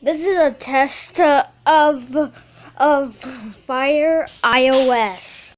This is a test of of Fire iOS.